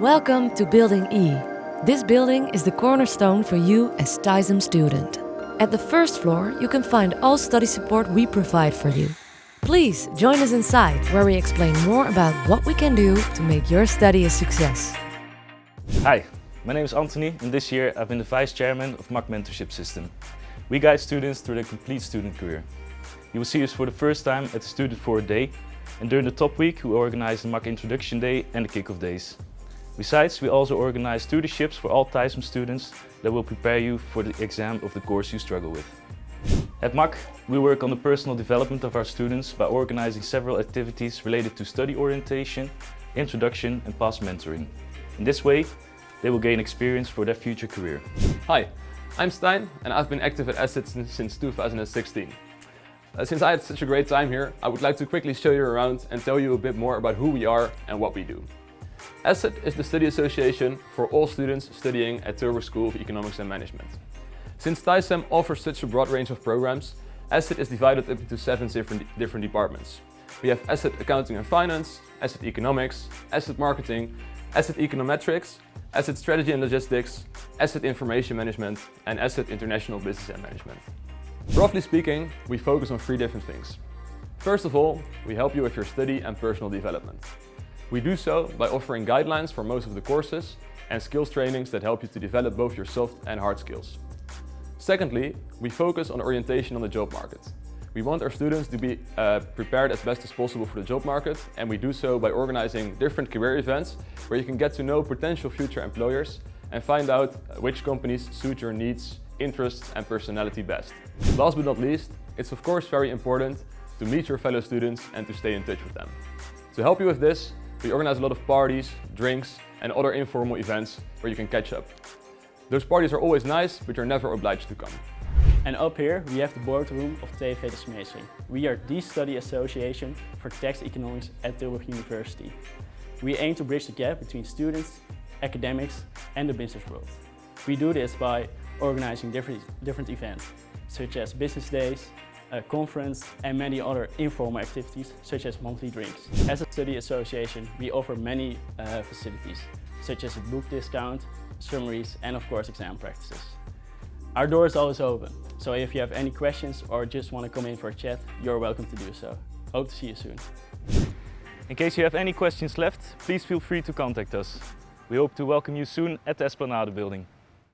Welcome to Building E. This building is the cornerstone for you as TISEM student. At the first floor, you can find all study support we provide for you. Please join us inside where we explain more about what we can do to make your study a success. Hi, my name is Anthony and this year I've been the Vice Chairman of MAC Mentorship System. We guide students through their complete student career. You will see us for the first time at the Student for a Day and during the top week we organize the MAC Introduction Day and the Kick-Off Days. Besides, we also organize tutorships for all TISEM students that will prepare you for the exam of the course you struggle with. At MAC, we work on the personal development of our students by organizing several activities related to study orientation, introduction and past mentoring. In this way, they will gain experience for their future career. Hi, I'm Stein and I've been active at Asset since 2016. Uh, since I had such a great time here, I would like to quickly show you around and tell you a bit more about who we are and what we do. ASSET is the study association for all students studying at Tilburg School of Economics and Management. Since TISEM offers such a broad range of programs, ASSET is divided up into seven different, different departments. We have Asset Accounting and Finance, Asset Economics, Asset Marketing, Asset Econometrics, Asset Strategy and Logistics, Asset Information Management and Asset International Business and Management. Roughly speaking, we focus on three different things. First of all, we help you with your study and personal development. We do so by offering guidelines for most of the courses and skills trainings that help you to develop both your soft and hard skills. Secondly, we focus on orientation on the job market. We want our students to be uh, prepared as best as possible for the job market and we do so by organizing different career events where you can get to know potential future employers and find out which companies suit your needs, interests and personality best. Last but not least, it's of course very important to meet your fellow students and to stay in touch with them. To help you with this, we organize a lot of parties, drinks and other informal events where you can catch up. Those parties are always nice, but you're never obliged to come. And up here we have the boardroom of TV de Smeesing. We are the study association for tax economics at Tilburg University. We aim to bridge the gap between students, academics and the business world. We do this by organizing different, different events, such as business days, a conference and many other informal activities such as monthly drinks. As a study association we offer many uh, facilities such as a book discount, summaries and of course exam practices. Our door is always open, so if you have any questions or just want to come in for a chat, you're welcome to do so. Hope to see you soon. In case you have any questions left, please feel free to contact us. We hope to welcome you soon at the Esplanade building.